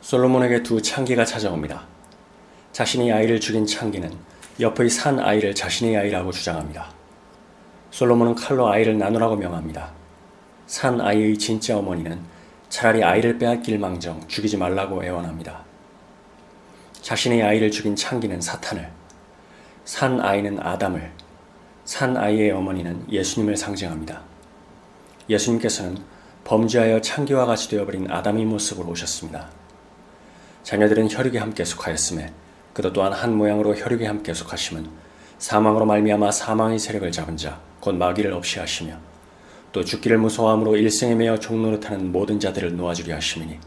솔로몬에게 두 창기가 찾아옵니다. 자신이 아이를 죽인 창기는 옆의 산 아이를 자신의 아이라고 주장합니다. 솔로몬은 칼로 아이를 나누라고 명합니다. 산 아이의 진짜 어머니는 차라리 아이를 빼앗길 망정 죽이지 말라고 애원합니다. 자신의 아이를 죽인 창기는 사탄을, 산 아이는 아담을, 산 아이의 어머니는 예수님을 상징합니다. 예수님께서는 범죄하여 창기와 같이 되어버린 아담의 모습으로 오셨습니다. 자녀들은 혈육에 함께 속하였음에 그도 또한 한 모양으로 혈육에 함께 속하심은 사망으로 말미암아 사망의 세력을 잡은 자 곧 마귀를 없이 하시며 또 죽기를 무서워함으로 일생에 매어 종노릇하는 모든 자들을 놓아주리 하심이니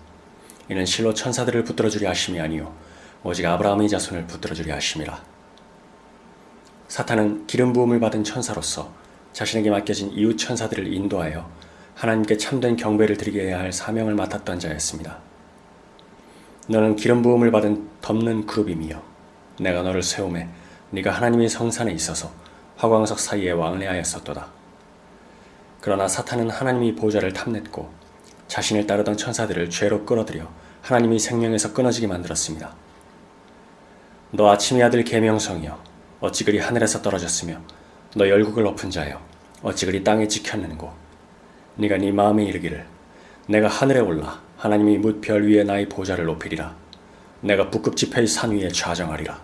이는 실로 천사들을 붙들어주리 하심이 아니요 오직 아브라함의 자손을 붙들어주리 하심이라 사탄은 기름 부음을 받은 천사로서 자신에게 맡겨진 이웃 천사들을 인도하여 하나님께 참된 경배를 드리게 해야 할 사명을 맡았던 자였습니다. 너는 기름 부음을 받은 덮는 그룹이며 내가 너를 세움에 네가 하나님의 성산에 있어서 화광석 사이에 왕래하였었도다. 그러나 사탄은 하나님의 보좌를 탐냈고 자신을 따르던 천사들을 죄로 끌어들여 하나님의 생명에서 끊어지게 만들었습니다. 너 아침의 아들 계명성이여 어찌 그리 하늘에서 떨어졌으며 너 열국을 엎은 자여 어찌 그리 땅에 지켰는고 네가 네 마음에 이르기를 내가 하늘에 올라 하나님이 묻별 위에 나의 보좌를 높이리라 내가 북극 지폐의 산 위에 좌정하리라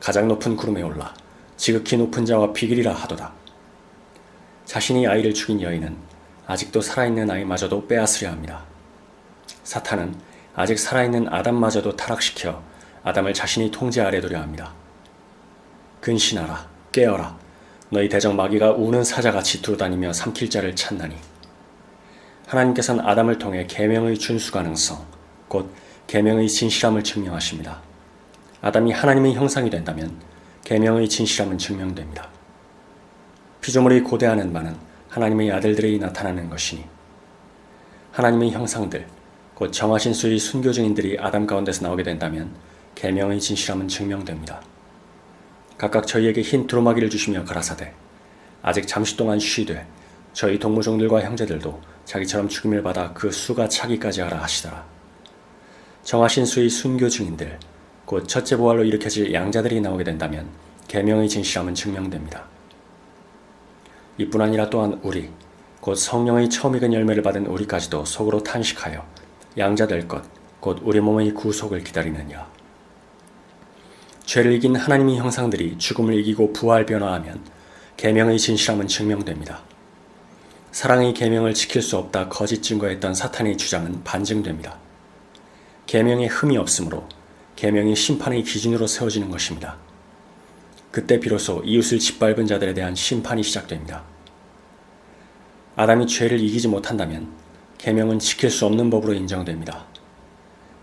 가장 높은 구름에 올라 지극히 높은 자와 비길이라 하도다. 자신이 아이를 죽인 여인은 아직도 살아있는 아이마저도 빼앗으려 합니다. 사탄은 아직 살아있는 아담마저도 타락시켜 아담을 자신이 통제 아래 두려 합니다. 근신하라, 깨어라. 너희 대적 마귀가 우는 사자같이 두루다니며 삼킬 자를 찾나니. 하나님께서는 아담을 통해 계명의 준수 가능성, 곧 계명의 진실함을 증명하십니다. 아담이 하나님의 형상이 된다면 계명의 진실함은 증명됩니다. 피조물이 고대하는 바는 하나님의 아들들이 나타나는 것이니 하나님의 형상들, 곧 정하신 수의 순교 증인들이 아담 가운데서 나오게 된다면 계명의 진실함은 증명됩니다. 각각 저희에게 흰 두루마기를 주시며 가라사대 아직 잠시 동안 쉬되 저희 동무종들과 형제들도 자기처럼 죽임을 받아 그 수가 차기까지 하라 하시더라. 정하신 수의 순교 증인들, 곧 첫째 부활로 일으켜질 양자들이 나오게 된다면 계명의 진실함은 증명됩니다. 이뿐 아니라 또한 우리, 곧 성령의 처음 익은 열매를 받은 우리까지도 속으로 탄식하여 양자 될 것, 곧 우리 몸의 구속을 기다리느냐. 죄를 이긴 하나님의 형상들이 죽음을 이기고 부활 변화하면 계명의 진실함은 증명됩니다. 사랑의 계명을 지킬 수 없다 거짓 증거했던 사탄의 주장은 반증됩니다. 계명에 흠이 없으므로 계명이 심판의 기준으로 세워지는 것입니다. 그때 비로소 이웃을 짓밟은 자들에 대한 심판이 시작됩니다. 아담이 죄를 이기지 못한다면 계명은 지킬 수 없는 법으로 인정됩니다.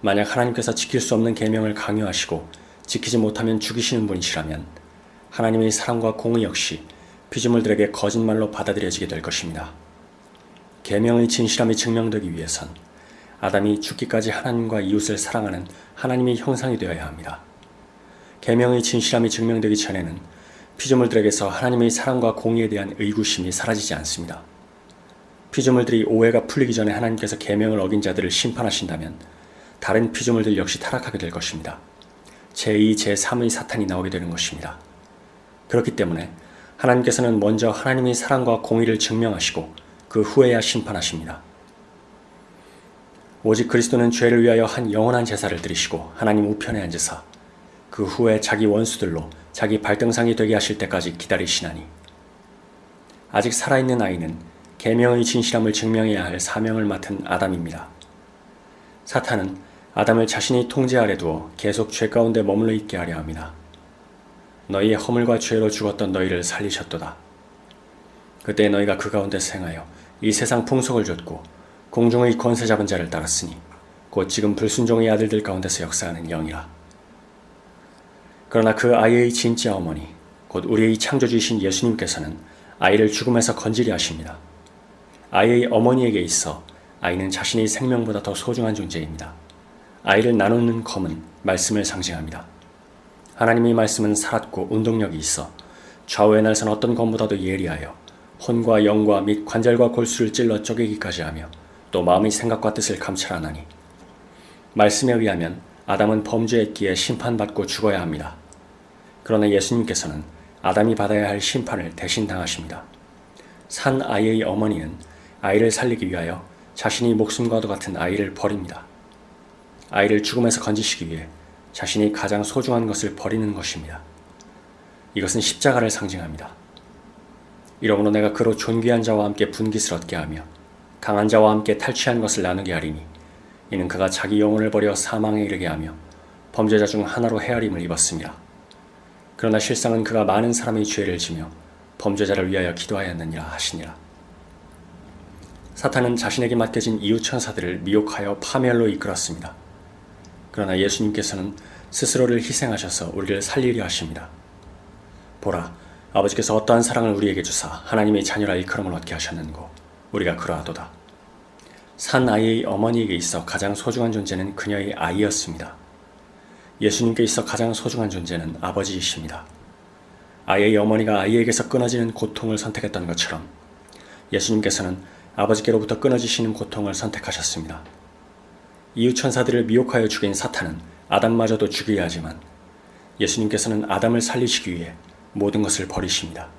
만약 하나님께서 지킬 수 없는 계명을 강요하시고 지키지 못하면 죽이시는 분이시라면 하나님의 사랑과 공의 역시 피조물들에게 거짓말로 받아들여지게 될 것입니다. 계명의 진실함이 증명되기 위해선 아담이 죽기까지 하나님과 이웃을 사랑하는 하나님의 형상이 되어야 합니다. 계명의 진실함이 증명되기 전에는 피조물들에게서 하나님의 사랑과 공의에 대한 의구심이 사라지지 않습니다. 피조물들이 오해가 풀리기 전에 하나님께서 계명을 어긴 자들을 심판하신다면 다른 피조물들 역시 타락하게 될 것입니다. 제2, 제3의 사탄이 나오게 되는 것입니다. 그렇기 때문에 하나님께서는 먼저 하나님의 사랑과 공의를 증명하시고 그 후에야 심판하십니다. 오직 그리스도는 죄를 위하여 한 영원한 제사를 드리시고 하나님 우편에 앉으사 그 후에 자기 원수들로 자기 발등상이 되게 하실 때까지 기다리시나니 아직 살아있는 아이는 계명의 진실함을 증명해야 할 사명을 맡은 아담입니다. 사탄은 아담을 자신이 통제 아래 두어 계속 죄 가운데 머물러 있게 하려 합니다. 너희의 허물과 죄로 죽었던 너희를 살리셨도다. 그때 너희가 그 가운데 생하여 이 세상 풍속을 줬고 공중의 권세 잡은 자를 따랐으니 곧 지금 불순종의 아들들 가운데서 역사하는 영이라. 그러나 그 아이의 진짜 어머니, 곧 우리의 창조주이신 예수님께서는 아이를 죽음에서 건지리 하십니다. 아이의 어머니에게 있어 아이는 자신의 생명보다 더 소중한 존재입니다. 아이를 나누는 검은 말씀을 상징합니다. 하나님의 말씀은 살았고 운동력이 있어 좌우에 날선 어떤 검보다도 예리하여 혼과 영과 및 관절과 골수를 찔러 쪼개기까지 하며 또 마음의 생각과 뜻을 감찰하나니 말씀에 의하면 아담은 범죄했기에 심판받고 죽어야 합니다. 그러나 예수님께서는 아담이 받아야 할 심판을 대신 당하십니다. 산 아이의 어머니는 아이를 살리기 위하여 자신이 목숨과도 같은 아이를 버립니다. 아이를 죽음에서 건지시기 위해 자신이 가장 소중한 것을 버리는 것입니다. 이것은 십자가를 상징합니다. 이러므로 내가 그로 존귀한 자와 함께 얻게 하며 강한 자와 함께 탈취한 것을 나누게 하리니 이는 그가 자기 영혼을 버려 사망에 이르게 하며 범죄자 중 하나로 헤아림을 입었습니다. 그러나 실상은 그가 많은 사람의 죄를 지며 범죄자를 위하여 기도하였느니라 하시니라. 사탄은 자신에게 맡겨진 이웃 천사들을 미혹하여 파멸로 이끌었습니다. 그러나 예수님께서는 스스로를 희생하셔서 우리를 살리려 하십니다. 보라, 아버지께서 어떠한 사랑을 우리에게 주사 하나님의 자녀라 일컬음을 얻게 하셨는고 우리가 그러하도다. 산 아이의 어머니에게 있어 가장 소중한 존재는 그녀의 아이였습니다. 예수님께 있어 가장 소중한 존재는 아버지이십니다. 아이의 어머니가 아이에게서 끊어지는 고통을 선택했던 것처럼 예수님께서는 아버지께로부터 끊어지시는 고통을 선택하셨습니다. 이웃 천사들을 미혹하여 죽인 사탄은 아담마저도 죽여야 하지만 예수님께서는 아담을 살리시기 위해 모든 것을 버리십니다.